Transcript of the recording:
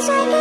I'm sorry.